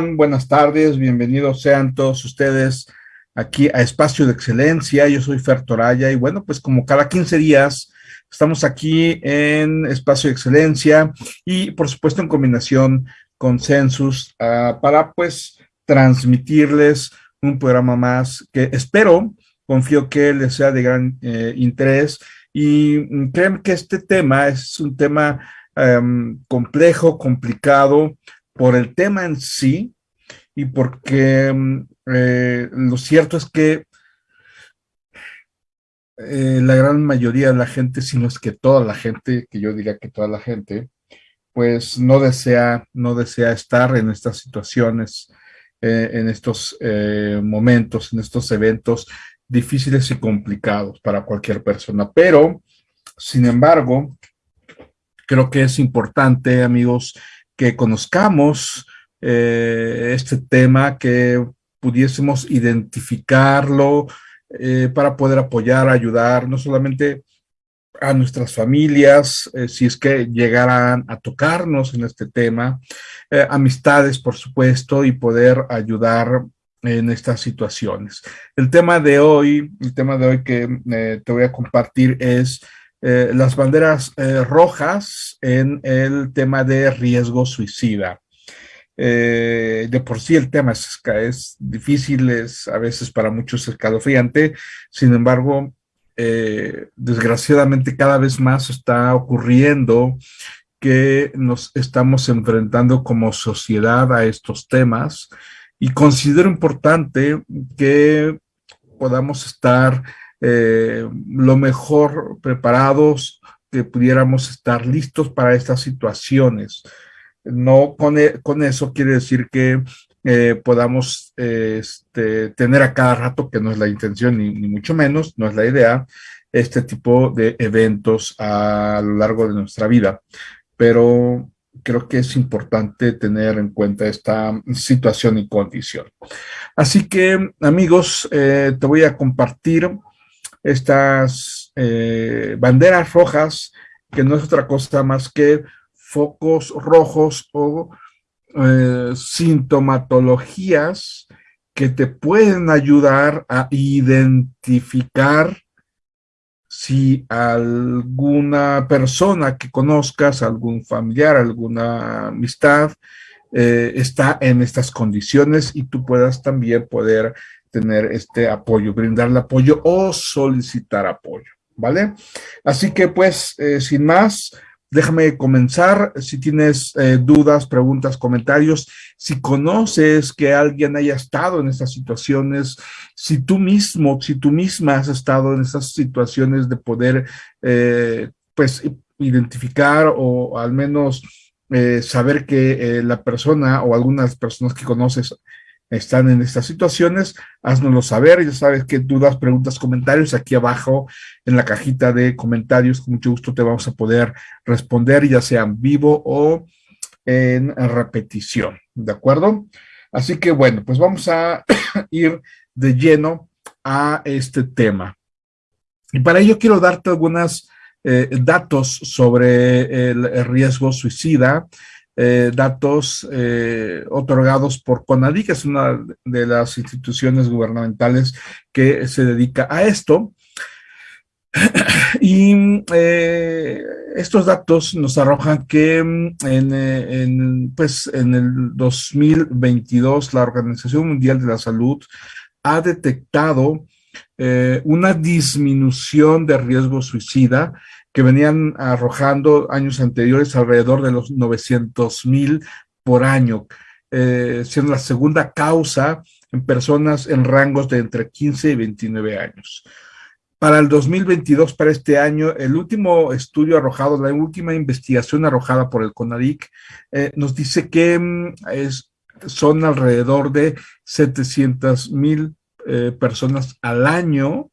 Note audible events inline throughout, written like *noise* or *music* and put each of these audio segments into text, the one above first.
Buenas tardes, bienvenidos sean todos ustedes aquí a Espacio de Excelencia. Yo soy Fer Toraya y bueno, pues como cada 15 días estamos aquí en Espacio de Excelencia y por supuesto en combinación con Census uh, para pues transmitirles un programa más que espero, confío que les sea de gran eh, interés y creen que este tema es un tema um, complejo, complicado, por el tema en sí y porque mm, eh, lo cierto es que eh, la gran mayoría de la gente, si no es que toda la gente, que yo diría que toda la gente, pues no desea, no desea estar en estas situaciones, eh, en estos momentos, en estos eventos difíciles y complicados para cualquier persona. Pero, sin embargo, creo que es importante, amigos, que conozcamos eh, este tema, que pudiésemos identificarlo eh, para poder apoyar, ayudar, no solamente a nuestras familias, eh, si es que llegaran a tocarnos en este tema, amistades, por supuesto, y poder ayudar en estas situaciones. El tema de hoy, el tema de hoy que te voy a compartir es eh, las banderas eh, rojas en el tema de riesgo suicida. Eh, de por sí el tema es, es, difícil, es a veces para muchos escalofriante, sin embargo, desgraciadamente cada vez más está ocurriendo que nos estamos enfrentando como sociedad a estos temas y considero importante que podamos estar eh, lo mejor preparados, que pudiéramos estar listos para estas situaciones. No con, e, con eso quiere decir que eh, podamos este, tener a cada rato, que no es la intención ni, ni, mucho menos, no es la idea, este tipo de eventos a lo largo de nuestra vida. Pero creo que es importante tener en cuenta esta situación y condición. Así que, amigos, eh, te voy a compartir estas eh, banderas rojas, que no es otra cosa más que focos rojos o eh, sintomatologías que te pueden ayudar a identificar si alguna persona que conozcas, algún familiar, alguna amistad, eh, está en estas condiciones y tú puedas también poder tener este apoyo, brindarle apoyo o solicitar apoyo, ¿vale? Así que pues, eh, sin más, déjame comenzar. Si tienes eh, dudas, preguntas, comentarios, si conoces que alguien haya estado en estas situaciones, si tú mismo, si tú misma has estado en estas situaciones de poder, eh, pues, identificar o al menos saber que la persona o algunas personas que conoces están en estas situaciones, haznoslo saber, ya sabes que dudas, preguntas, comentarios, aquí abajo en la cajita de comentarios, con mucho gusto te vamos a poder responder, ya sea en vivo o en repetición, ¿de acuerdo? Así que bueno, pues vamos a *clears throat* ir de lleno a este tema. Y para ello quiero darte algunos eh, datos sobre el riesgo suicida, eh, datos eh, otorgados por CONADI, que es una de las instituciones gubernamentales que se dedica a esto. Y eh, estos datos nos arrojan que mm, en, pues, en el 2022 la Organización Mundial de la Salud ha detectado una disminución de riesgo suicida que venían arrojando años anteriores alrededor de los 900 mil por año, eh, siendo la segunda causa en personas en rangos de entre 15 y 29 años. Para el 2022, para este año, el último estudio arrojado, la última investigación arrojada por el CONADIC, eh, nos dice que mm, es, son alrededor de 700 mil eh, personas al año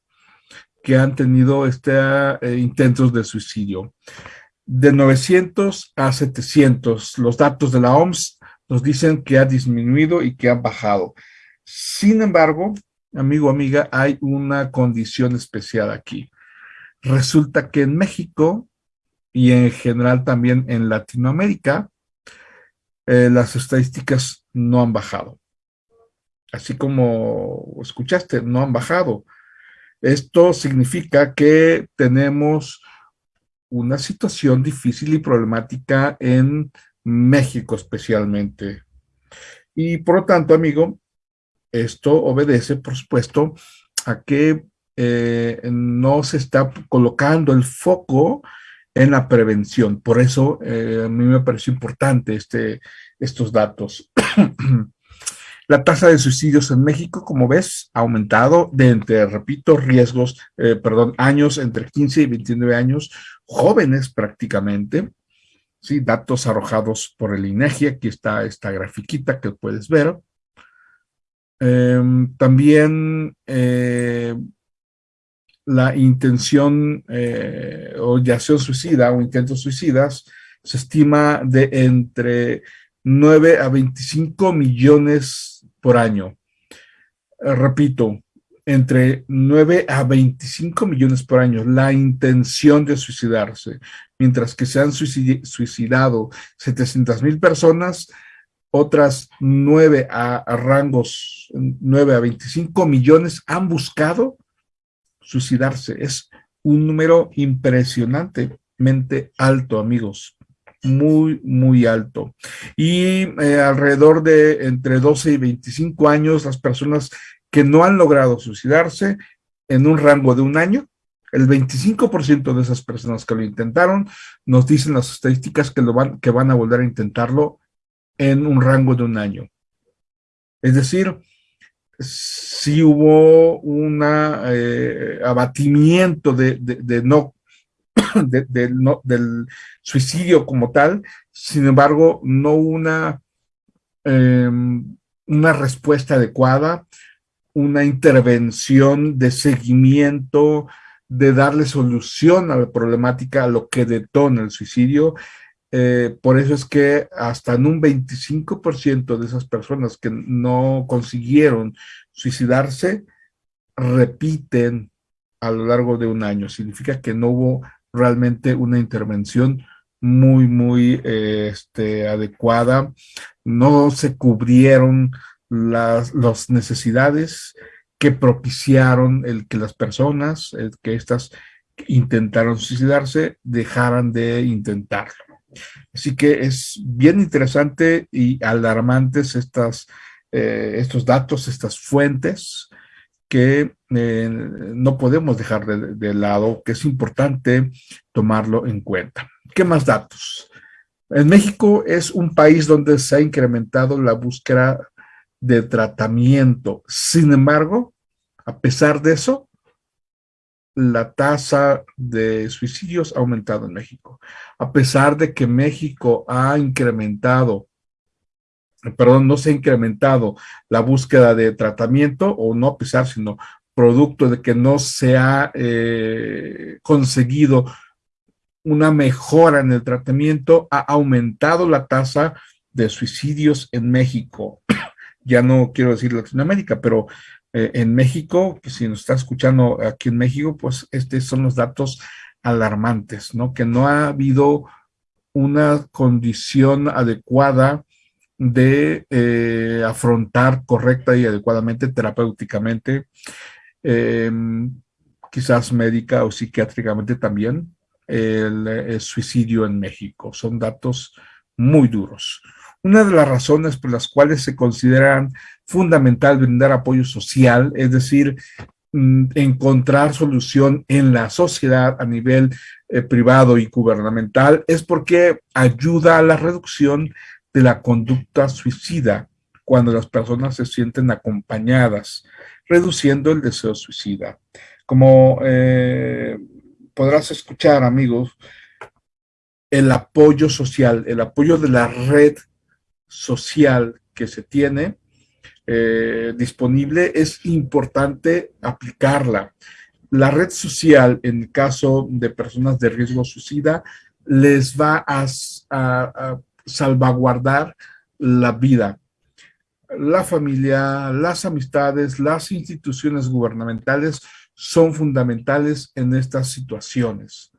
que han tenido este, eh, intentos de suicidio. De 900 a 700, los datos de la OMS nos dicen que ha disminuido y que ha bajado. Sin embargo, amigo, amiga, hay una condición especial aquí. Resulta que en México y en general también en Latinoamérica, eh, las estadísticas no han bajado. Así como escuchaste, no han bajado. Esto significa que tenemos una situación difícil y problemática en México especialmente. Y por lo tanto, amigo, esto obedece, por supuesto, a que eh, no se está colocando el foco en la prevención. Por eso eh, a mí me pareció importante este, estos datos. *clears throat* La tasa de suicidios en México, como ves, ha aumentado de entre, repito, riesgos, eh, perdón, años entre 15 y 29 años, jóvenes prácticamente, ¿sí? Datos arrojados por el INEGI, aquí está esta grafiquita que puedes ver. Em, también eh, la intención eh, o yación suicida o intentos suicidas se estima de entre 9 a 25 millones por año. Eh, repito, entre 9 a 25 millones por año la intención de suicidarse, mientras que se han suicidado 700 mil personas, otras 9 a, rangos, 9 a 25 millones han buscado suicidarse. Es un número impresionantemente alto, amigos. Muy, muy alto. Y eh, alrededor de entre 12 y 25 años, las personas que no han logrado suicidarse en un rango de un año, el 25% de esas personas que lo intentaron, nos dicen las estadísticas que, lo van, que van a volver a intentarlo en un rango de un año. Es decir, si hubo un eh, abatimiento de, no, *coughs* del suicidio como tal, sin embargo, no una, em, una respuesta adecuada, una intervención de seguimiento, de darle solución a la problemática, a lo que detona el suicidio, eh, por eso es que hasta en un 25% de esas personas que no consiguieron suicidarse, repiten a lo largo de un año. Significa que no hubo realmente una intervención muy, muy este, adecuada. No se cubrieron las, necesidades que propiciaron el que las personas, que estas intentaron suicidarse, dejaran de intentarlo. Así que es bien interesante y alarmantes estas, eh, estos datos, estas fuentes que eh, no podemos dejar de, lado, que es importante tomarlo en cuenta. ¿Qué más datos? En México es un país donde se ha incrementado la búsqueda de tratamiento. Sin embargo, a pesar de eso, la tasa de suicidios ha aumentado en México. A pesar de que México ha incrementado, perdón, no se ha incrementado la búsqueda de tratamiento, o no a pesar, sino producto de que no se ha eh, conseguido una mejora en el tratamiento, ha aumentado la tasa de suicidios en México. *clears throat* ya no quiero decir Latinoamérica, pero eh, en México, que si nos está escuchando aquí en México, pues estos son los datos alarmantes, ¿no? Que no ha habido una condición adecuada de eh, afrontar correcta y adecuadamente, terapéuticamente, em, quizás médica o psiquiátricamente también, el, suicidio en México. Son datos muy duros. Una de las razones por las cuales se consideran fundamental brindar apoyo social, es decir, mm, encontrar solución en la sociedad a nivel eh, privado y gubernamental, es porque ayuda a la reducción de la conducta suicida cuando las personas se sienten acompañadas, reduciendo el deseo suicida. Como eh, podrás escuchar, amigos, el apoyo social, el apoyo de la red social que se tiene eh, disponible, es importante aplicarla. La red social, en caso de personas de riesgo suicida, les va a salvaguardar la vida. La familia, las amistades, las instituciones gubernamentales son fundamentales en estas situaciones.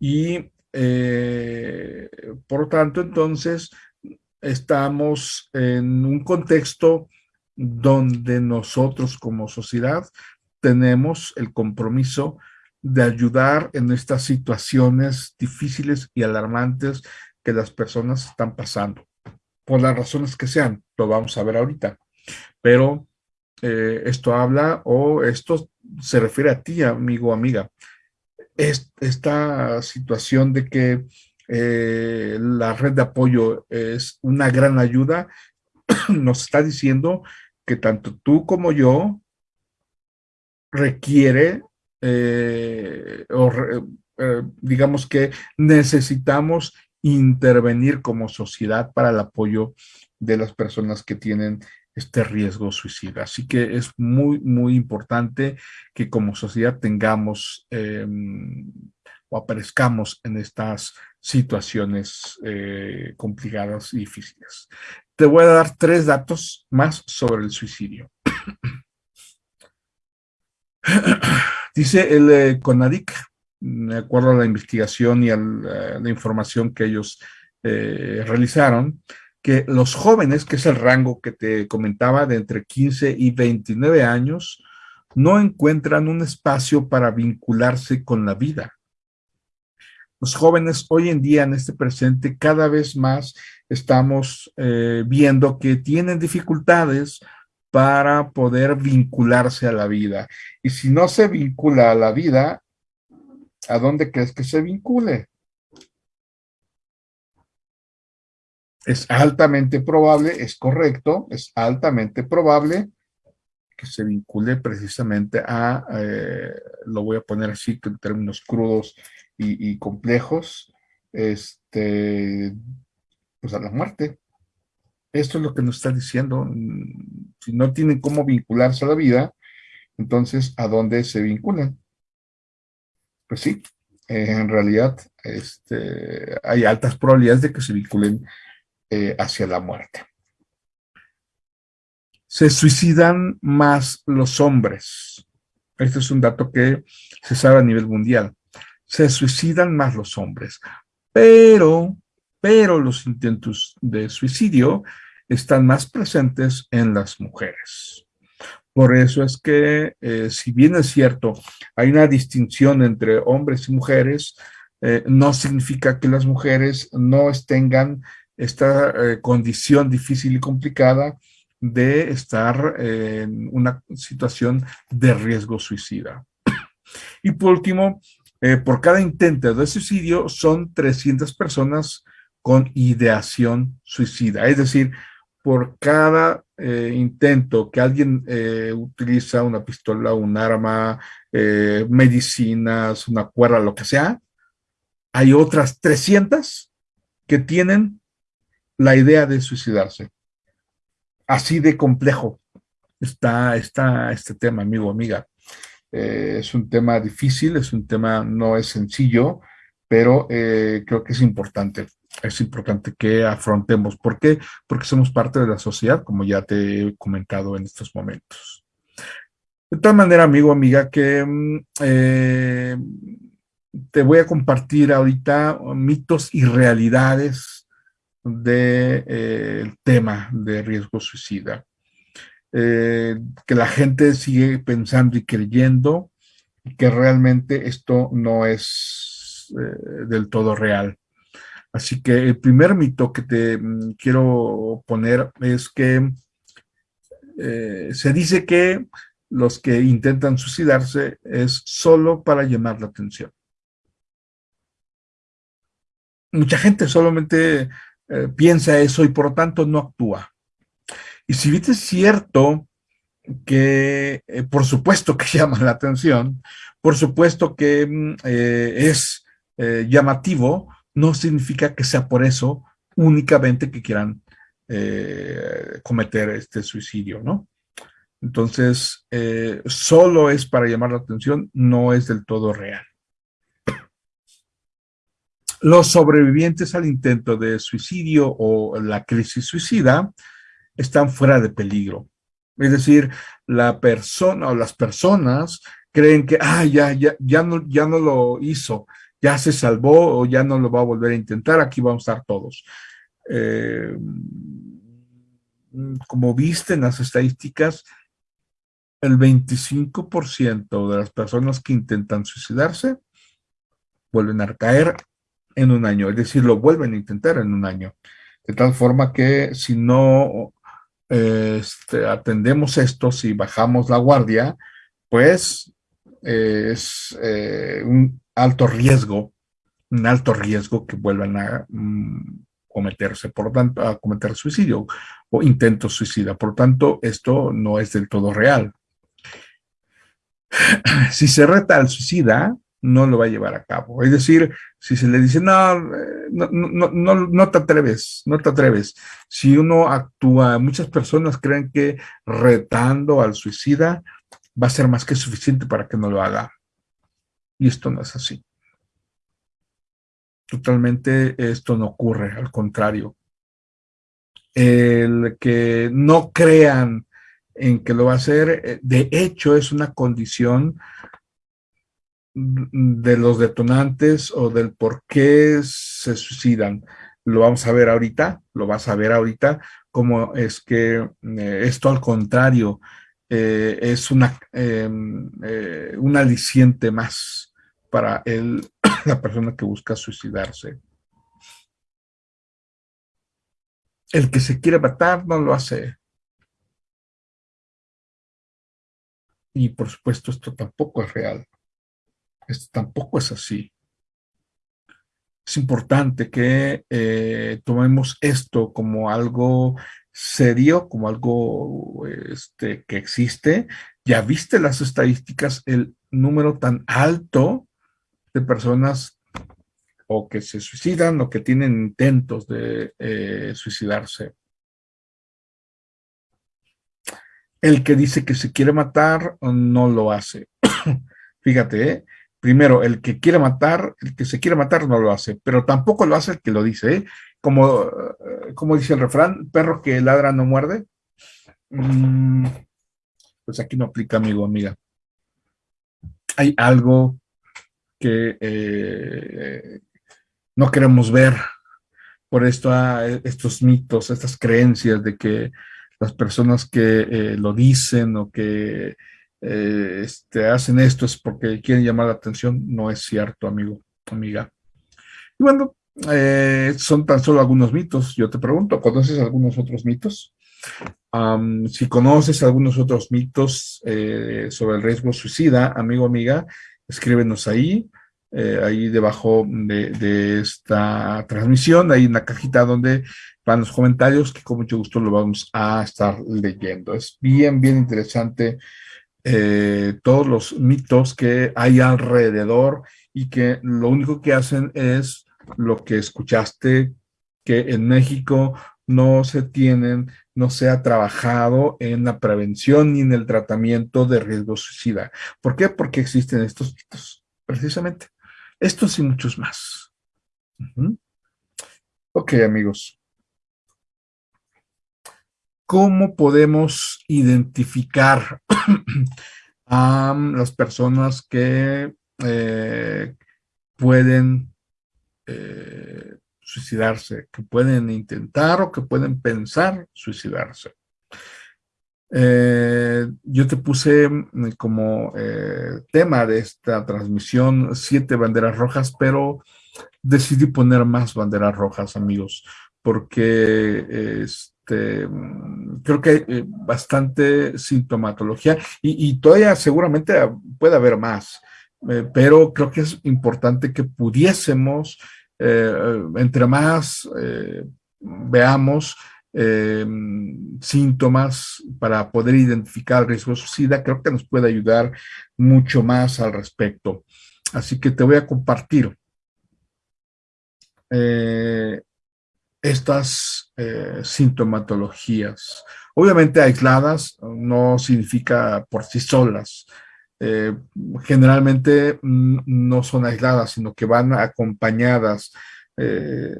Y eh, por tanto, entonces, estamos en un contexto donde nosotros como sociedad tenemos el compromiso de ayudar en estas situaciones difíciles y alarmantes que las personas están pasando, por las razones que sean, lo vamos a ver ahorita. Pero eh, esto habla o esto se refiere a ti, amigo o amiga. esta situación de que eh, la red de apoyo es una gran ayuda, *clears throat* nos está diciendo que tanto tú como yo requiere, eh, o digamos que necesitamos intervenir como sociedad para el apoyo de las personas que tienen este riesgo suicida. Así que es muy, muy importante que como sociedad tengamos em, o aparezcamos en estas situaciones eh, complicadas y difíciles. Te voy a dar tres datos más sobre el suicidio. *clears throat* Dice el eh, CONADIC, de acuerdo a la investigación y a la, información que ellos eh, realizaron, que los jóvenes, que es el rango que te comentaba de entre 15 y 29 años, no encuentran un espacio para vincularse con la vida los jóvenes hoy en día, en este presente, cada vez más estamos eh, viendo que tienen dificultades para poder vincularse a la vida. Y si no se vincula a la vida, ¿a dónde crees que se vincule? Es altamente probable, es correcto, es altamente probable que se vincule precisamente a, eh, lo voy a poner así en términos crudos, y, complejos, este, pues a la muerte. Esto es lo que nos está diciendo. Si no tienen cómo vincularse a la vida, entonces, ¿a dónde se vinculan? Pues sí, en realidad este, hay altas probabilidades de que se vinculen eh, hacia la muerte. Se suicidan más los hombres. Este es un dato que se sabe a nivel mundial se suicidan más los hombres. Pero, pero los intentos de suicidio están más presentes en las mujeres. Por eso es que, eh, si bien es cierto, hay una distinción entre hombres y mujeres, eh, no significa que las mujeres no tengan esta eh, condición difícil y complicada de estar en una situación de riesgo suicida. *clears throat* Y por último, por cada intento de suicidio son 300 personas con ideación suicida. Es decir, por cada eh, intento que alguien eh, utiliza una pistola, un arma, medicinas, una cuerda, lo que sea, hay otras 300 que tienen la idea de suicidarse. Así de complejo está, está este tema, amigo, amiga. Eh, es un tema difícil, es un tema, no es sencillo, pero eh, creo que es importante, es importante que afrontemos. ¿Por qué? Porque somos parte de la sociedad, como ya te he comentado en estos momentos. De tal manera, amigo, amiga, que mm, eh, te voy a compartir ahorita mitos y realidades del tema de riesgo suicida. Eh, que la gente sigue pensando y creyendo que realmente esto no es eh, del todo real. Así que el primer mito que te mm, quiero poner es que eh, se dice que los que intentan suicidarse es solo para llamar la atención. Mucha gente solamente piensa eso y por lo tanto no actúa. Y si bien es cierto que, eh, por supuesto que *laughs* llama la atención, por supuesto que mm, eh, es eh, llamativo, no significa que sea por eso únicamente que quieran cometer este suicidio, ¿no? Entonces, solo es para llamar la atención, no es del todo real. Los sobrevivientes al intento de suicidio o la crisis suicida están fuera de peligro. Es decir, la persona o las personas creen que, ah, ya, ya, ya, no, ya no lo hizo, ya se salvó o ya no lo va a volver a intentar, aquí vamos a estar todos. eh, como viste las estadísticas, el 25% de las personas que intentan suicidarse vuelven a caer en un año, es decir, lo vuelven a intentar en un año. De tal forma que si no este, atendemos esto, si bajamos la guardia, pues es eh, un alto riesgo, un alto riesgo que vuelvan a mm, cometerse, por tanto, a cometer suicidio o intento suicida. Por tanto, esto no es del todo real. *clears throat* Si se reta al suicida, no lo va a llevar a cabo. Es decir, si se le dice, no, no, no, no, te atreves, no te atreves. Si uno actúa, muchas personas creen que retando al suicida va a ser más que suficiente para que no lo haga. Y esto no es así. Totalmente esto no ocurre, al contrario. El que no crean en que lo va a hacer, eh, de hecho es una condición de los detonantes o del por qué se suicidan. Lo vamos a ver ahorita, lo vas a ver ahorita, como es que eh, esto al contrario eh, es una, em, eh, un aliciente más para el, *clears throat* la persona que busca suicidarse. El que se quiere matar no lo hace. Y por supuesto esto tampoco es real. Esto tampoco es así. Es importante que eh, tomemos esto como algo serio, como algo este, que existe. Ya viste las estadísticas, el número tan alto de personas o que se suicidan o que tienen intentos de eh, suicidarse. El que dice que se quiere matar no lo hace. *coughs* Fíjate, ¿eh? Primero, el que quiere matar, el que se quiere matar no lo hace, pero tampoco lo hace el que lo dice, ¿eh? Como, eh, como dice el refrán, perro que ladra no muerde. Mm, pues aquí no aplica, amigo, amiga. Hay algo que eh, no queremos ver por esto, ah, estos mitos, estas creencias de que las personas que lo dicen o que eh, este, hacen esto es porque quieren llamar la atención, no es cierto, amigo, amiga. Y bueno, eh, son tan solo algunos mitos. Yo te pregunto, ¿conoces algunos otros mitos? si conoces algunos otros mitos eh, sobre el riesgo suicida, amigo, amiga, escríbenos ahí, ahí debajo de, de, esta transmisión, ahí en la cajita donde van los comentarios, que con mucho gusto lo vamos a estar leyendo. Es bien, bien interesante eh, todos los mitos que hay alrededor y que lo único que hacen es lo que escuchaste, que en México no se tienen, no se ha trabajado en la prevención ni en el tratamiento de riesgo suicida. ¿Por qué? Porque existen estos mitos, precisamente. Estos y muchos más. Ok, amigos. ¿Cómo podemos identificar *clears throat* a las personas que eh, pueden eh, suicidarse, que pueden intentar o que pueden pensar suicidarse? Eh, yo te puse mm, como tema de esta transmisión siete banderas rojas, pero decidí poner más banderas rojas, amigos, porque es, este, creo que eh, bastante sintomatología y, todavía seguramente puede haber más, eh, pero creo que es importante que pudiésemos, eh, entre más veamos síntomas para poder identificar el riesgo de suicida, creo que nos puede ayudar mucho más al respecto. Así que te voy a compartir estas eh, sintomatologías. Obviamente aisladas no significa por sí solas. Eh, generalmente mm, no son aisladas, sino que van acompañadas. Eh,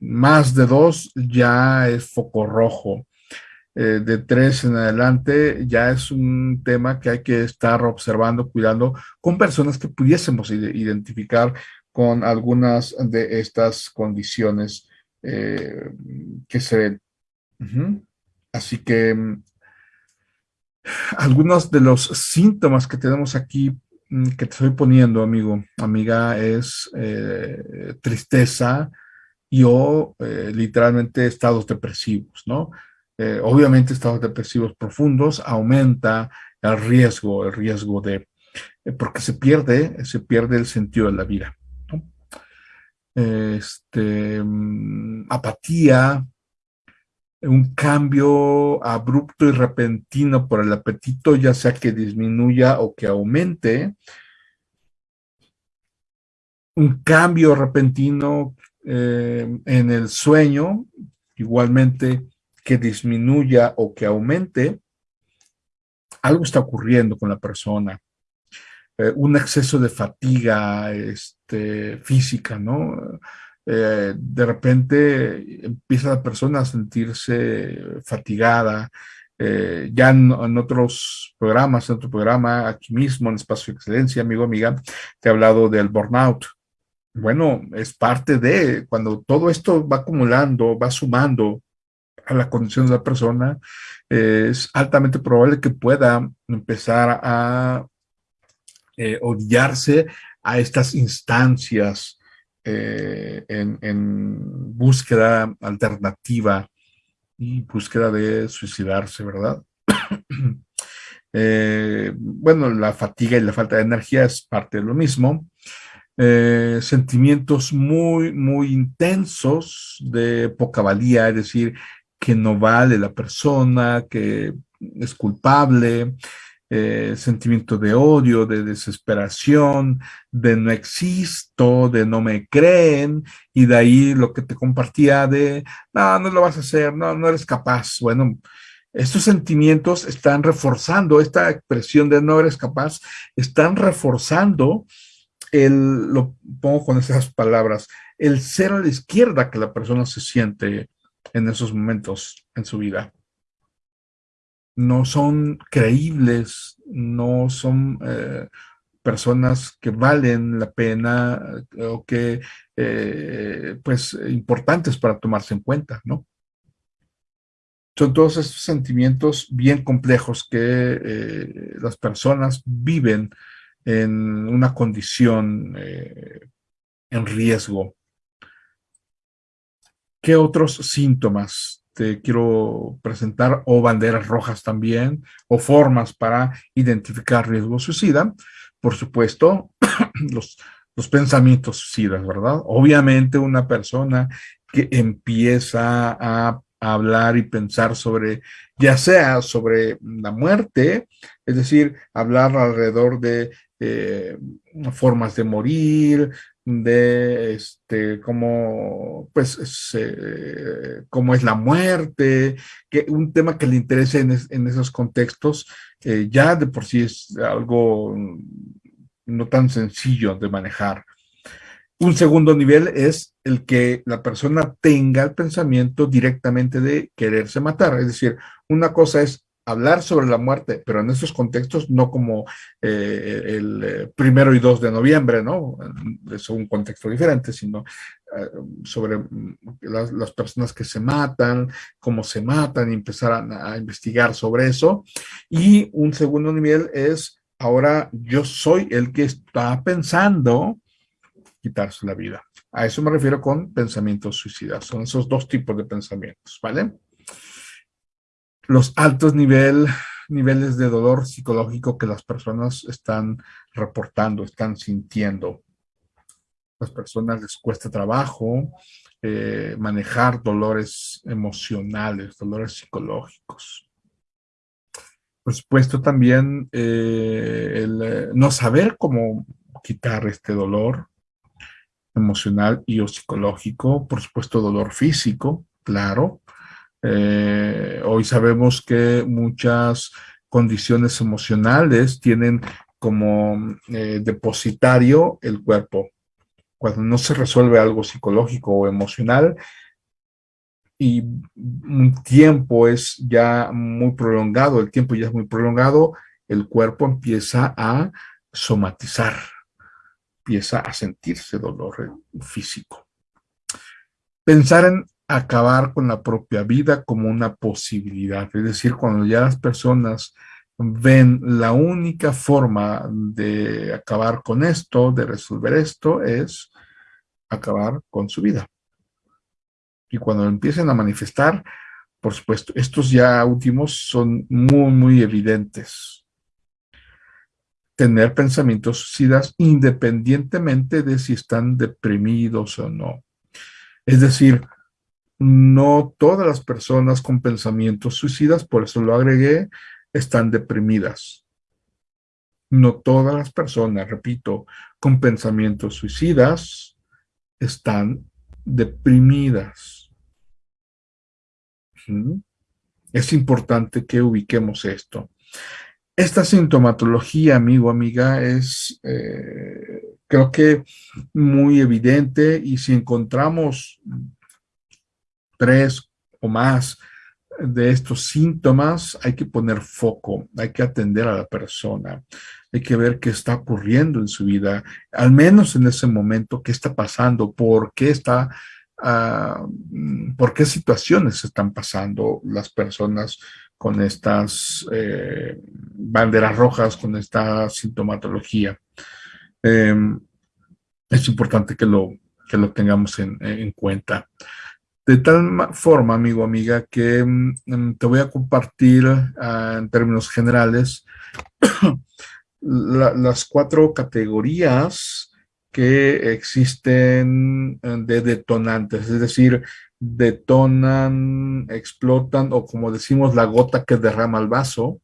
más de dos ya es foco rojo. de tres en adelante ya es un tema que hay que estar observando, cuidando con personas que pudiésemos identificar con algunas de estas condiciones que se... Así que algunos de los síntomas que tenemos aquí mm, que te estoy poniendo, amigo, amiga, es eh, tristeza y o eh, literalmente estados depresivos, ¿no? Eh, obviamente estados depresivos profundos aumenta el riesgo, el riesgo de, porque se pierde, se pierde el sentido de la vida. Este, mm, apatía, un cambio abrupto y repentino por el apetito, ya sea que disminuya o que aumente, un cambio repentino eh, en el sueño, igualmente que disminuya o que aumente, algo está ocurriendo con la persona. Eh, un exceso de fatiga este, física, ¿no? Eh, de repente empieza la persona a sentirse fatigada. Eh, ya en, otros programas, en otro programa, aquí mismo en Espacio de Excelencia, amigo, amiga, te he hablado del burnout. Bueno, es parte de cuando todo esto va acumulando, va sumando a la condición de la persona, es altamente probable que pueda empezar a eh, odiarse a estas instancias eh, en, búsqueda alternativa y búsqueda de suicidarse, ¿verdad? *clears throat* Eh, bueno, la fatiga y la falta de energía es parte de lo mismo. Eh, sentimientos muy, muy intensos de poca valía, es decir, que no vale la persona, que es culpable, eh, sentimiento de odio, de desesperación, de no existo, de no me creen, y de ahí lo que te compartía de, no, no lo vas a hacer, no, no eres capaz. Bueno, estos sentimientos están reforzando, esta expresión de no eres capaz, están reforzando el, lo pongo con esas palabras, el ser a la izquierda que la persona se siente en esos momentos en su vida no son creíbles, no son eh, personas que valen la pena eh, o que, eh, pues, importantes para tomarse en cuenta, ¿no? Son todos estos sentimientos bien complejos que las personas viven en una condición en riesgo. ¿Qué otros síntomas te quiero presentar, o banderas rojas también, o formas para identificar riesgo suicida. Por supuesto, *clears throat* los, los pensamientos suicidas, ¿verdad? Obviamente una persona que empieza a hablar y pensar sobre, ya sea sobre la muerte, es decir, hablar alrededor de eh, formas de morir, de este, cómo, pues, es la muerte, que un tema que le interese en, esos contextos, eh, ya de por sí es algo no tan sencillo de manejar. Un segundo nivel es el que la persona tenga el pensamiento directamente de quererse matar. Es decir, una cosa es hablar sobre la muerte, pero en esos contextos no como eh, el eh, primero y dos de noviembre, ¿no? Es un contexto diferente, sino eh, sobre mm, las, personas que se matan, cómo se matan, y empezar a, a, investigar sobre eso. Y un segundo nivel es, ahora yo soy el que está pensando quitarse la vida. A eso me refiero con pensamientos suicidas. Son esos dos tipos de pensamientos, ¿vale? Los altos nivel, niveles de dolor psicológico que las personas están reportando, están sintiendo. Las personas les cuesta trabajo eh, manejar dolores emocionales, dolores psicológicos. Por supuesto también eh, el eh, no saber cómo quitar este dolor emocional y o psicológico, por supuesto dolor físico, claro, eh, hoy sabemos que muchas condiciones emocionales tienen como eh, depositario el cuerpo. Cuando no se resuelve algo psicológico o emocional y un tiempo es ya muy prolongado, el tiempo ya es muy prolongado, el cuerpo empieza a somatizar, empieza a sentirse dolor físico. Pensar en acabar con la propia vida como una posibilidad. Es decir, cuando ya las personas ven la única forma de acabar con esto, de resolver esto, es acabar con su vida. Y cuando empiecen a manifestar, por supuesto, estos ya últimos son muy, muy evidentes. Tener pensamientos suicidas independientemente de si están deprimidos o no. Es decir, no todas las personas con pensamientos suicidas, por eso lo agregué, están deprimidas. No todas las personas, repito, con pensamientos suicidas están deprimidas. Es importante que ubiquemos esto. Esta sintomatología, amigo, amiga, es eh, creo que muy evidente y si encontramos tres o más de estos síntomas, hay que poner foco, hay que atender a la persona, hay que ver qué está ocurriendo en su vida, al menos en ese momento, qué está pasando, por qué está, uh, por qué situaciones están pasando las personas con estas eh, banderas rojas, con esta sintomatología. Eh, es importante que lo, que lo tengamos en, en cuenta. De tal forma, amigo, amiga, que mm, mm, te voy a compartir ah, en términos generales *coughs* las cuatro categorías que existen eh, de detonantes, es decir, detonan, explotan o como decimos la gota que derrama el vaso,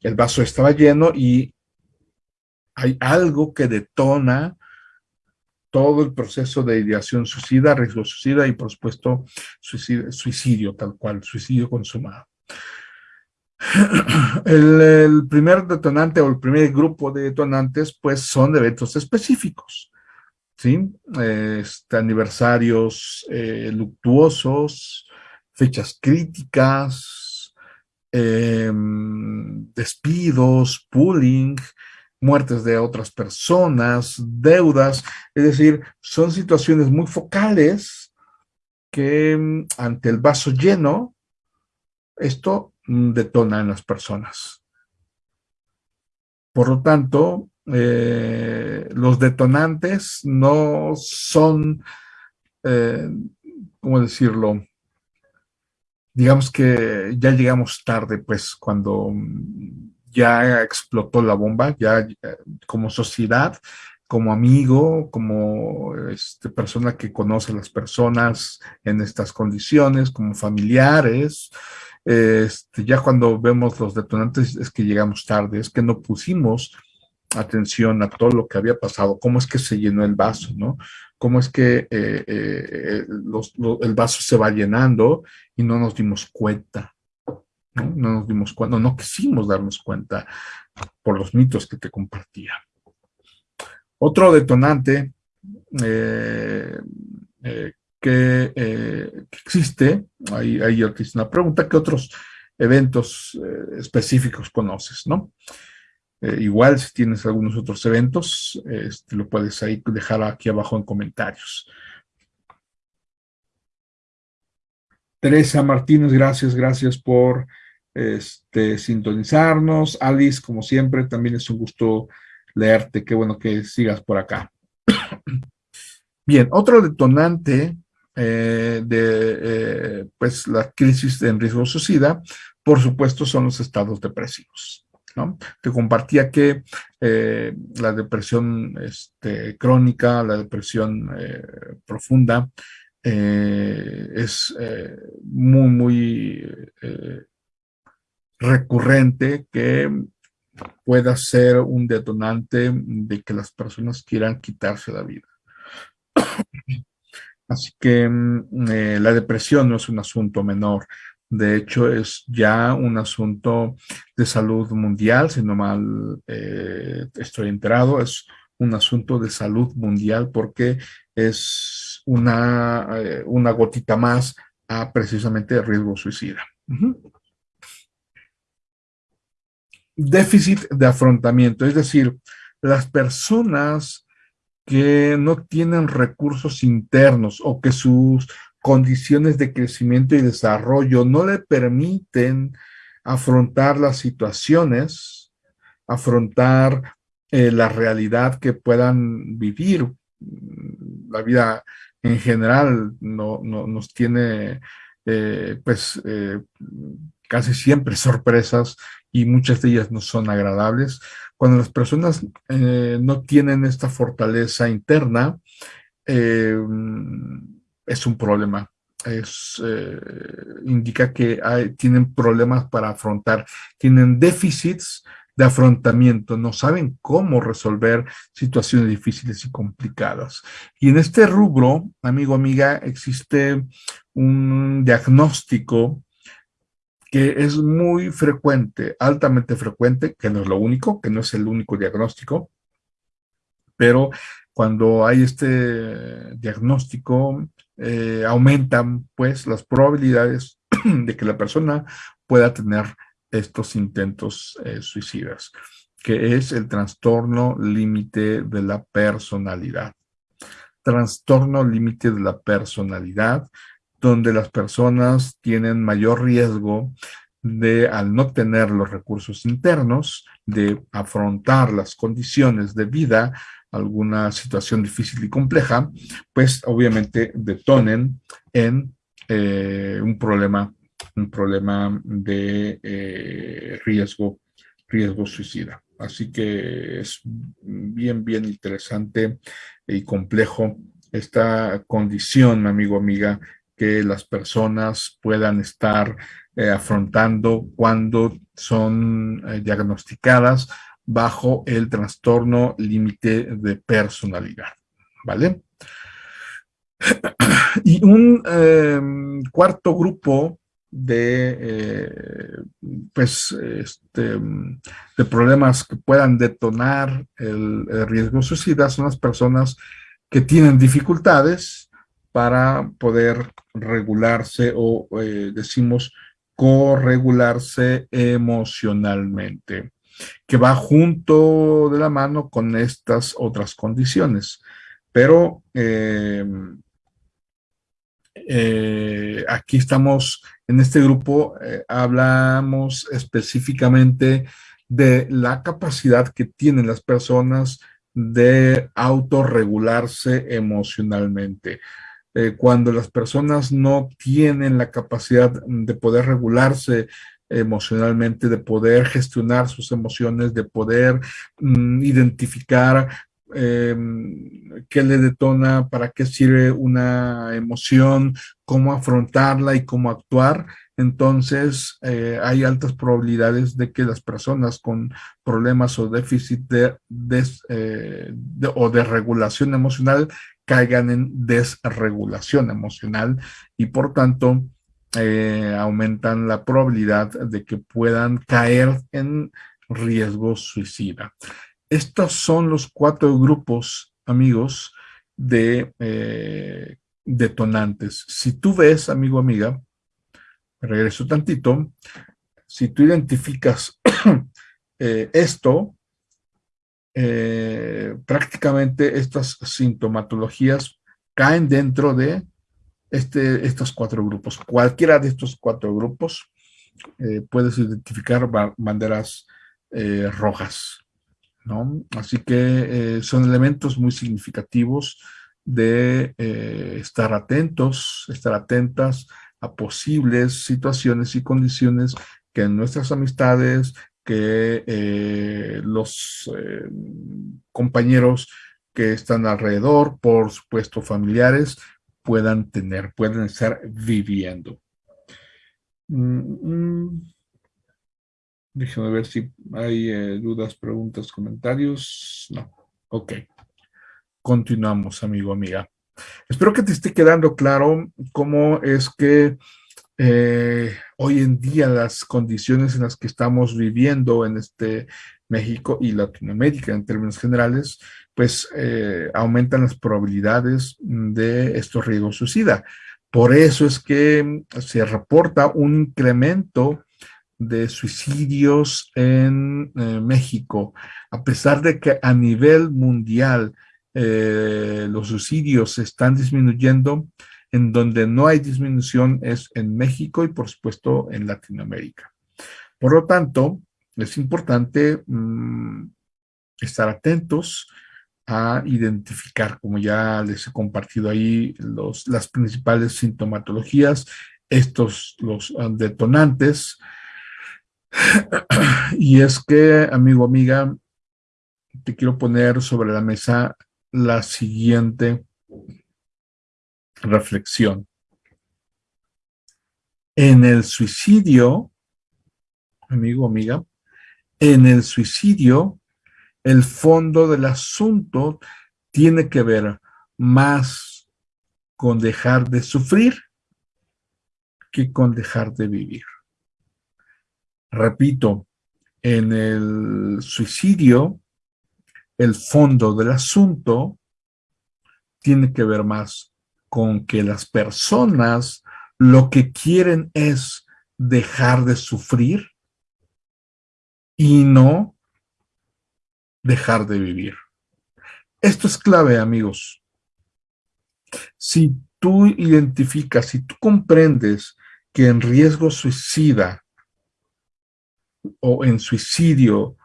el vaso estaba lleno y hay algo que detona todo el proceso de ideación suicida, riesgo suicida y por supuesto suicidio, tal cual, suicidio consumado. *clears throat* El, primer detonante o el primer grupo de detonantes pues son eventos específicos, ¿sí? Este, aniversarios eh, luctuosos, fechas críticas, em, despidos, pooling, muertes de otras personas, deudas, es decir, son situaciones muy focales que mm, ante el vaso lleno, esto mm, detona en las personas. Por lo tanto, eh, los detonantes no son, eh, ¿cómo decirlo? Digamos que ya llegamos tarde, pues, cuando mm, ya explotó la bomba, ya como sociedad, como amigo, como este, persona que conoce a las personas en estas condiciones, como familiares, este, ya cuando vemos los detonantes es que llegamos tarde, es que no pusimos atención a todo lo que había pasado, cómo es que se llenó el vaso, ¿no? Cómo es que eh, eh, el vaso se va llenando y no nos dimos cuenta. ¿No? nos dimos cuenta, no quisimos darnos cuenta por los mitos que te compartía. Otro detonante eh, eh, eh, que, existe, ahí, ahí te hice una pregunta, ¿qué otros eventos específicos conoces, no? igual si tienes algunos otros eventos, este, lo puedes ahí dejar aquí abajo en comentarios. Teresa Martínez, gracias, gracias por este, sintonizarnos. Alice, como siempre, también es un gusto leerte. Qué bueno que sigas por acá. *clears throat* Bien, otro detonante eh, de eh, pues la crisis en riesgo suicida, por supuesto, son los estados depresivos. ¿no? Te compartía que eh, la depresión este, crónica, la depresión profunda, es muy, muy recurrente que pueda ser un detonante de que las personas quieran quitarse la vida. *coughs* Así que mm, eh, la depresión no es un asunto menor. De hecho, es ya un asunto de salud mundial, si no mal eh, estoy enterado, es un asunto de salud mundial porque es una, eh, una gotita más a precisamente riesgo suicida déficit de afrontamiento, es decir, las personas que no tienen recursos internos o que sus condiciones de crecimiento y desarrollo no le permiten afrontar las situaciones, afrontar eh, la realidad que puedan vivir. La vida en general no, nos tiene eh, pues eh, casi siempre sorpresas y muchas de ellas no son agradables. Cuando las personas no tienen esta fortaleza interna, es un problema. Es, indica que tienen problemas para afrontar, tienen déficits de afrontamiento, no saben cómo resolver situaciones difíciles y complicadas. Y en este rubro, amigo, amiga, existe un diagnóstico que es muy frecuente, altamente frecuente, que no es lo único, que no es el único diagnóstico, pero cuando hay este diagnóstico, eh, aumentan pues las probabilidades *clears throat* de que la persona pueda tener estos intentos eh, suicidas, que es el trastorno límite de la personalidad. Trastorno límite de la personalidad, donde las personas tienen mayor riesgo de, al no tener los recursos internos, de afrontar las condiciones de vida, alguna situación difícil y compleja, pues obviamente detonen en eh, un problema un problema de eh, riesgo, riesgo suicida. Así que es bien, bien interesante y complejo esta condición, amigo, amiga, que las personas puedan estar eh, afrontando cuando son eh, diagnosticadas bajo el trastorno límite de personalidad, ¿vale? *clears throat* Y un em, cuarto grupo de, eh, pues, este, de problemas que puedan detonar el, riesgo suicida son las personas que tienen dificultades para poder regularse o eh, decimos corregularse emocionalmente, que va junto de la mano con estas otras condiciones. Pero eh, eh, aquí estamos, en este grupo, eh, hablamos específicamente de la capacidad que tienen las personas de autorregularse emocionalmente. Eh, cuando las personas no tienen la capacidad de poder regularse emocionalmente, de poder gestionar sus emociones, de poder mm, identificar eh, qué le detona, para qué sirve una emoción, cómo afrontarla y cómo actuar. Entonces, eh, hay altas probabilidades de que las personas con problemas o déficit de, eh, o de regulación emocional caigan en desregulación emocional y por tanto eh, aumentan la probabilidad de que puedan caer en riesgo suicida. Estos son los cuatro grupos, amigos, de eh, detonantes. Si tú ves, amigo, amiga, regreso tantito, si tú identificas *clears throat* eh, esto, eh, prácticamente estas sintomatologías caen dentro de este, estos cuatro grupos. Cualquiera de estos cuatro grupos puedes identificar banderas rojas. Así que eh, son elementos muy significativos de eh, estar atentos, estar atentas a posibles situaciones y condiciones que en nuestras amistades, que eh, los compañeros que están alrededor, por supuesto familiares, puedan tener, pueden estar viviendo. Mm, mm. Ver si hay eh, dudas, preguntas, comentarios. No. Ok. Continuamos, amigo, amiga. Espero que te esté quedando claro cómo es que eh, hoy en día las condiciones en las que estamos viviendo en este México y Latinoamérica en términos generales, pues eh, aumentan las probabilidades de estos riesgos suicida. Por eso es que se reporta un incremento de suicidios en eh, México, a pesar de que a nivel mundial los suicidios están disminuyendo, En donde no hay disminución es en México y por supuesto en Latinoamérica. Por lo tanto, es importante mm, estar atentos a identificar, como ya les he compartido ahí, los, las principales sintomatologías, estos, los ah, detonantes. *clears throat* Y es que, amigo, amiga, te quiero poner sobre la mesa la siguiente reflexión. En el suicidio, amigo, amiga, en el suicidio, el fondo del asunto tiene que ver más con dejar de sufrir que con dejar de vivir. Repito, en el suicidio, el fondo del asunto tiene que ver más con que las personas lo que quieren es dejar de sufrir y no dejar de vivir. Esto es clave, amigos. Si tú identificas, si tú comprendes que en riesgo suicida o en suicidio,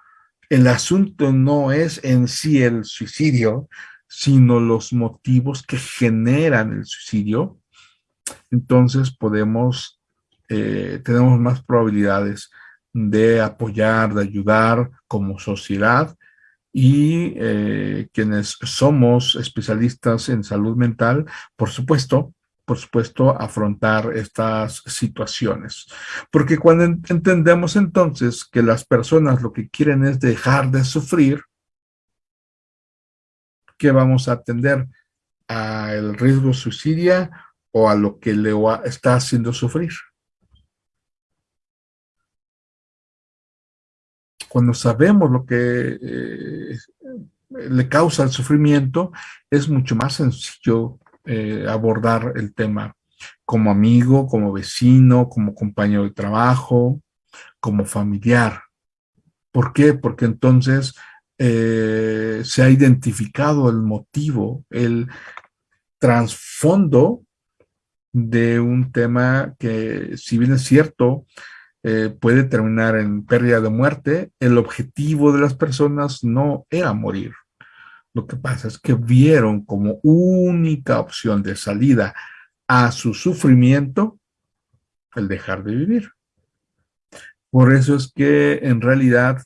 el asunto no es en sí el suicidio, sino los motivos que generan el suicidio, entonces podemos, eh, tenemos más probabilidades de apoyar, de ayudar como sociedad y eh, quienes somos especialistas en salud mental, por supuesto, por supuesto, afrontar estas situaciones. Porque cuando entendemos entonces que las personas lo que quieren es dejar de sufrir, ¿qué vamos a atender? ¿Al riesgo suicidio o a lo que le está haciendo sufrir? Cuando sabemos lo que eh, le causa el sufrimiento, es mucho más sencillo eh, abordar el tema como amigo, como vecino, como compañero de trabajo, como familiar. ¿Por qué? Porque entonces eh, se ha identificado el motivo, el trasfondo de un tema que, si bien es cierto, eh, puede terminar en pérdida de muerte, el objetivo de las personas no era morir. Lo que pasa es que vieron como única opción de salida a su sufrimiento el dejar de vivir. Por eso es que en realidad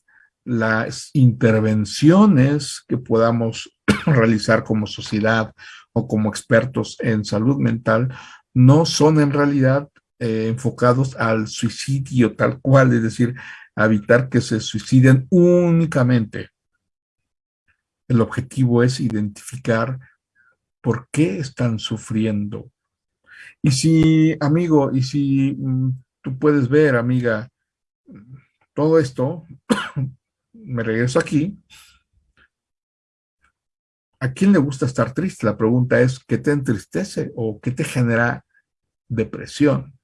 las intervenciones que podamos *clears throat* realizar como sociedad o como expertos en salud mental no son en realidad eh, enfocados al suicidio tal cual, es decir, evitar que se suiciden únicamente el objetivo es identificar por qué están sufriendo. Y si, amigo, y si mm, tú puedes ver, amiga, todo esto, *clears throat* me regreso aquí, ¿a quién le gusta estar triste? La pregunta es, ¿qué te entristece o qué te genera depresión?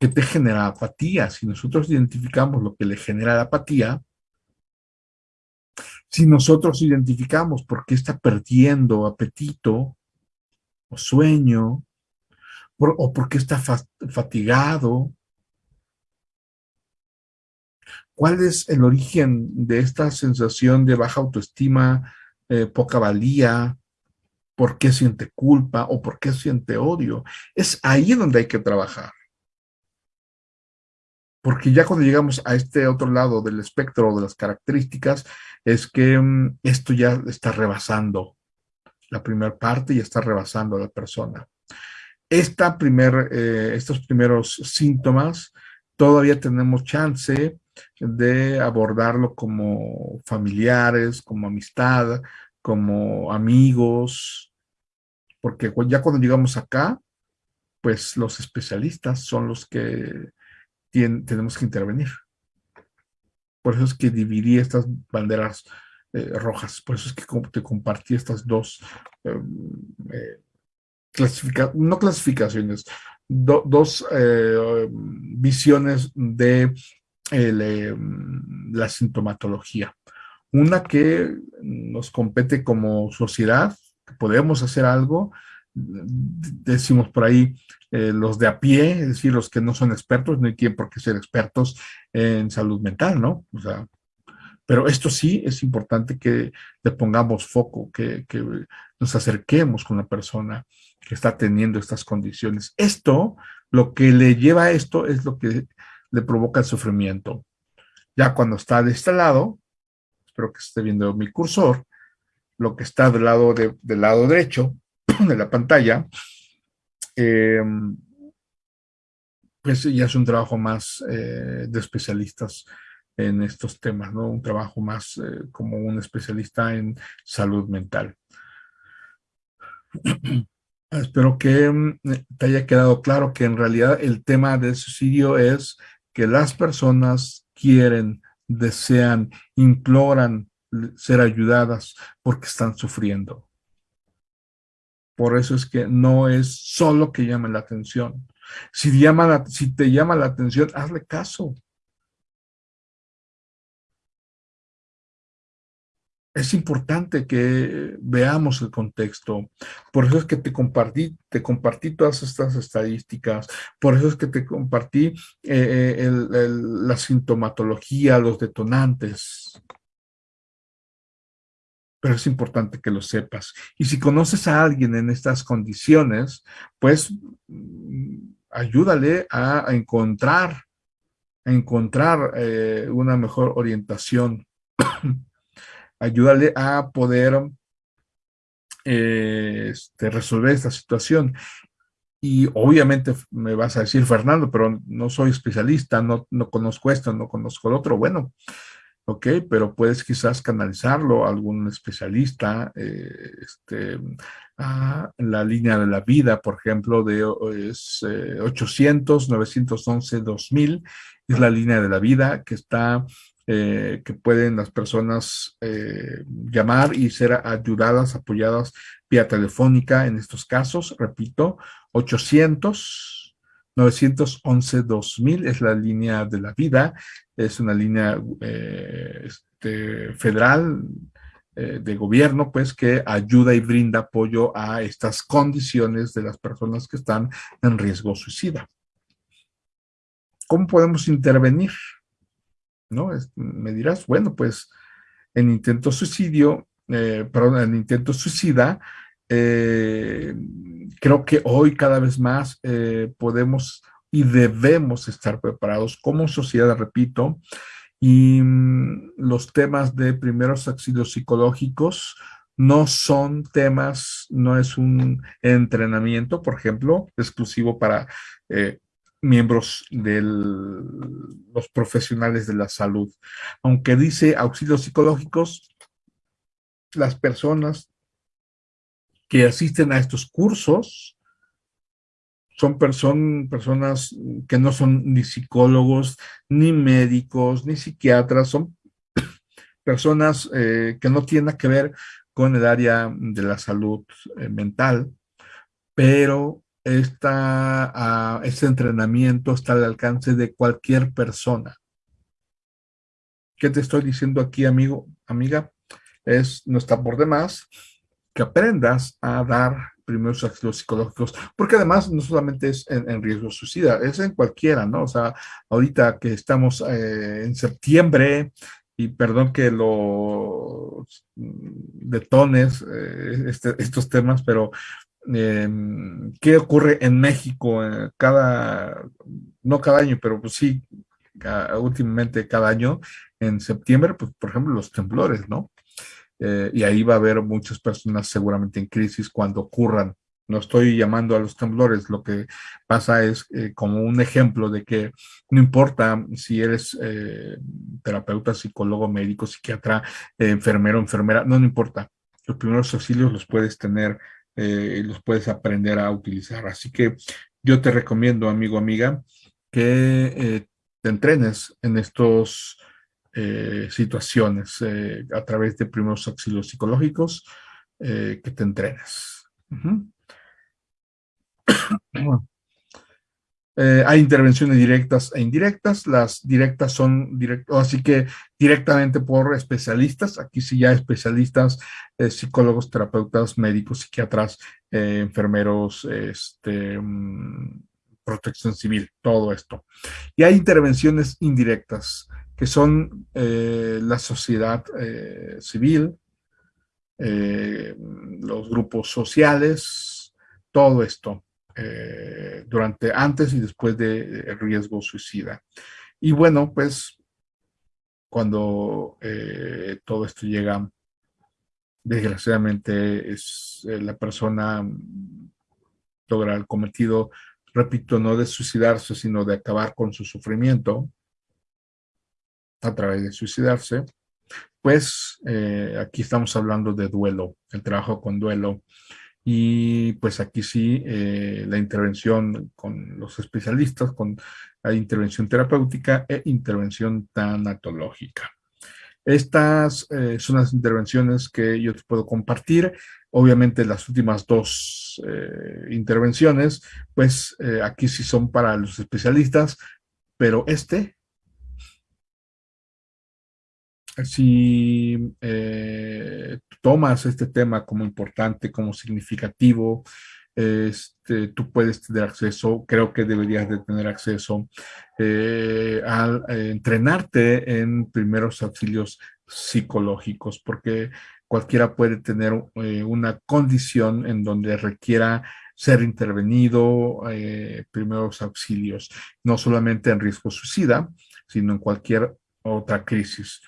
¿Qué te genera apatía? Si nosotros identificamos lo que le genera la apatía, si nosotros identificamos por qué está perdiendo apetito o sueño, o por qué está fatigado, ¿cuál es el origen de esta sensación de baja autoestima, eh, poca valía, por qué siente culpa o por qué siente odio? Es ahí donde hay que trabajar. Porque ya cuando llegamos a este otro lado del espectro de las características, es que mm, esto ya está rebasando la primera parte y está rebasando a la persona. Esta primer, eh, estos primeros síntomas, todavía tenemos chance de abordarlo como familiares, como amistad, como amigos, porque ya cuando llegamos acá, pues los especialistas son los que tenemos que intervenir. Por eso es que dividí estas banderas eh, rojas, por eso es que te compartí estas dos em, eh, no clasificaciones, dos eh, visiones de em, la sintomatología. Una que nos compete como sociedad, podemos hacer algo, decimos por ahí, eh, los de a pie, es decir, los que no son expertos, no quien por qué ser expertos en salud mental, ¿no? O sea, pero esto sí es importante que le pongamos foco, que, que nos acerquemos con la persona que está teniendo estas condiciones. Esto, lo que le lleva a esto es lo que le provoca el sufrimiento. Ya cuando está de este lado, espero que esté viendo mi cursor, lo que está del lado, de, del lado derecho *clears throat* de la pantalla, em, pues ya es un trabajo más eh, de especialistas en estos temas, ¿no? Un trabajo más eh, como un especialista en salud mental. *clears throat* Espero que mm, te haya quedado claro que en realidad el tema del suicidio es que las personas quieren, desean, imploran ser ayudadas porque están sufriendo. Por eso es que no es solo que llame la atención. Si, llama si te llama la atención, hazle caso. Es importante que veamos el contexto. Por eso es que te compartí, te compartí todas estas estadísticas. Por eso es que te compartí eh, eh, la sintomatología, los detonantes. Pero es importante que lo sepas. Y si conoces a alguien en estas condiciones, pues mm, ayúdale a, encontrar, a encontrar eh, una mejor orientación *coughs* ayúdale a poder eh, este, resolver esta situación. Y obviamente me vas a decir, Fernando, pero no soy especialista, no, no conozco esto, no conozco el otro. Bueno, ok, pero puedes quizás canalizarlo a algún especialista, eh, este, a la línea de la vida, por ejemplo, de es, 800, 911, 2000, es la línea de la vida que está eh, que pueden las personas eh, llamar y ser ayudadas, apoyadas vía telefónica en estos casos. Repito, 800 911 2000 es la línea de la vida, es una línea eh, este, federal de gobierno, pues que ayuda y brinda apoyo a estas condiciones de las personas que están en riesgo suicida. ¿Cómo podemos intervenir? ¿No? me dirás, bueno, pues en intento suicidio, eh, perdón, en intento suicida, eh, creo que hoy cada vez más eh, podemos y debemos estar preparados como sociedad, repito, y mm, los temas de primeros auxilios psicológicos no son temas, no es un entrenamiento, por ejemplo, exclusivo para miembros de los profesionales de la salud. Aunque dice auxilios psicológicos, las personas que asisten a estos cursos son personas que no son ni psicólogos, ni médicos, ni psiquiatras, son *coughs* personas eh, que no tienen que ver con el área de la salud eh, mental, pero esta, este entrenamiento está al alcance de cualquier persona. ¿Qué te estoy diciendo aquí, amigo, amiga? Es, no está por demás que aprendas a dar primeros auxilios psicológicos, porque además no solamente es en, riesgo suicida, es en cualquiera, ¿no? O sea, ahorita que estamos eh, en septiembre, y perdón que lo detones eh, este, estos temas, pero Em, qué ocurre en México eh, cada, no cada año, pero pues sí, últimamente cada año, en septiembre, pues por ejemplo los temblores, ¿no? Eh, y ahí va a haber muchas personas seguramente en crisis cuando ocurran. No estoy llamando a los temblores, lo que pasa es eh, como un ejemplo de que no importa si eres terapeuta, psicólogo, médico, psiquiatra, enfermero, enfermera, no, no importa. Los primeros auxilios los puedes tener eh, los puedes aprender a utilizar. Así que yo te recomiendo, amigo, amiga, que eh, te entrenes en estas eh, situaciones a través de primeros auxilios psicológicos, que te entrenes. *coughs* Eh, hay intervenciones directas e indirectas. Las directas son directas, así que directamente por especialistas. Aquí sí ya especialistas, eh, psicólogos, terapeutas, médicos, psiquiatras, eh, enfermeros, este, mm, protección civil, todo esto. Y hay intervenciones indirectas, que son la sociedad civil, los grupos sociales, todo esto. Eh, durante antes y después de riesgo suicida. Y bueno, pues cuando eh, todo esto llega, desgraciadamente es eh, la persona logra el cometido, repito, no de suicidarse, sino de acabar con su sufrimiento a través de suicidarse, pues aquí estamos hablando de duelo, el trabajo con duelo, y pues aquí sí, eh, la intervención con los especialistas, con la intervención terapéutica e intervención tanatológica. Estas eh, son las intervenciones que yo te puedo compartir. Obviamente las últimas dos eh, intervenciones, pues aquí sí son para los especialistas, pero este si eh, tomas este tema como importante, como significativo, este, tú puedes tener acceso, creo que deberías de tener acceso eh, a eh, entrenarte en primeros auxilios psicológicos, porque cualquiera puede tener una condición en donde requiera ser intervenido, primeros auxilios, no solamente en riesgo suicida, sino en cualquier otra crisis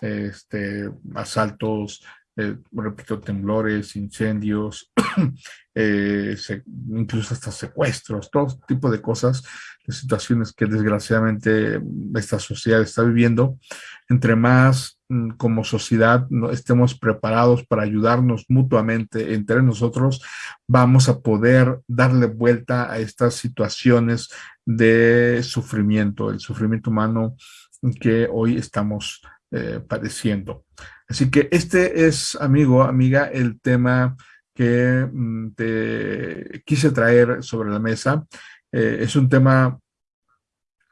este, asaltos, eh, repito, temblores, incendios, *clears throat* eh, incluso hasta secuestros, todo tipo de cosas, de situaciones que desgraciadamente esta sociedad está viviendo. Entre más mm, como sociedad estemos preparados para ayudarnos mutuamente entre nosotros, vamos a poder darle vuelta a estas situaciones de sufrimiento, el sufrimiento humano que hoy estamos eh, padeciendo. Así que este es, amigo, amiga, el tema que mm, te quise traer sobre la mesa. Eh, es un tema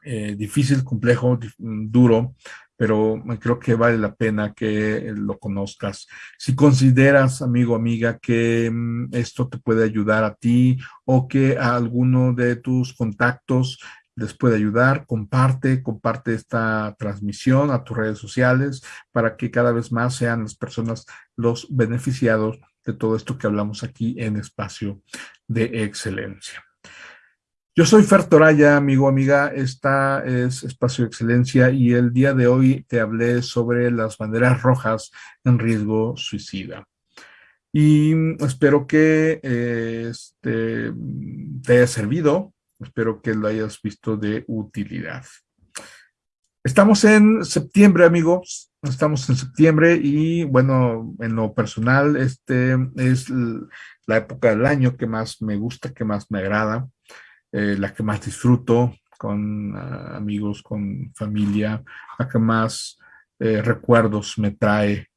eh, difícil, complejo, duro, pero creo que vale la pena que lo conozcas. Si consideras, amigo, amiga, que mm, esto te puede ayudar a ti o que a alguno de tus contactos les puede ayudar, comparte, comparte esta transmisión a tus redes sociales para que cada vez más sean las personas los beneficiados de todo esto que hablamos aquí en Espacio de Excelencia. Yo soy Fer Toraya, amigo, amiga, esta es Espacio de Excelencia y el día de hoy te hablé sobre las banderas rojas en riesgo suicida. Y espero que este, te haya servido, Espero que lo hayas visto de utilidad. Estamos en septiembre, amigos. Estamos en septiembre y, bueno, en lo personal, este es la época del año que más me gusta, que más me agrada, eh, la que más disfruto con ah, amigos, con familia, la que más eh, recuerdos me trae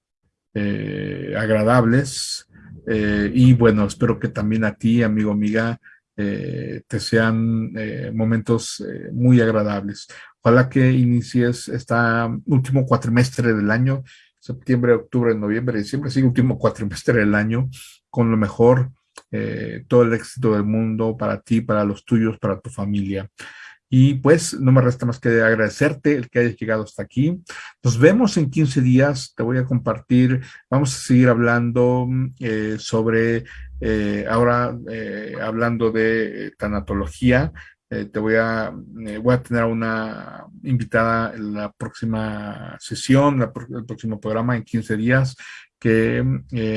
eh, agradables. y bueno, espero que también a ti, amigo, amiga, eh, te sean eh, momentos eh, muy agradables. Ojalá que inicies este último cuatrimestre del año, septiembre, octubre, noviembre, diciembre, sí, último cuatrimestre del año, con lo mejor, todo el éxito del mundo para ti, para los tuyos, para tu familia. Y pues no me resta más que agradecerte el que hayas llegado hasta aquí. Nos vemos en 15 días. Te voy a compartir, vamos a seguir hablando eh, sobre, eh, ahora eh, hablando de tanatología. te voy a, voy a tener una invitada en la próxima sesión, el próximo programa en 15 días, que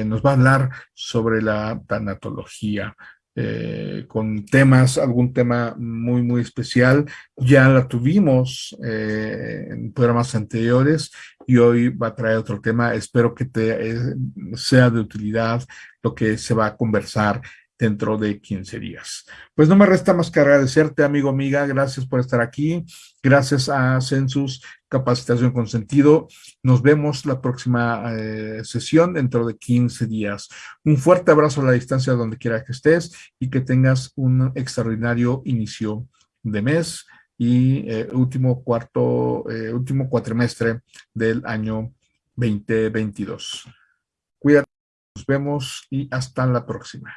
nos va a hablar sobre la tanatología. Eh, con temas, algún tema muy, muy especial. Ya la tuvimos eh, en programas anteriores y hoy va a traer otro tema. Espero que te eh, sea de utilidad lo que se va a conversar dentro de 15 días. Pues no me resta más que agradecerte, amigo, amiga. Gracias por estar aquí. Gracias a Census Capacitación con Sentido. Nos vemos la próxima eh, sesión dentro de 15 días. Un fuerte abrazo a la distancia donde quiera que estés y que tengas un extraordinario inicio de mes y eh, último cuarto, eh, último cuatrimestre del año 2022. Cuídate, nos vemos y hasta la próxima.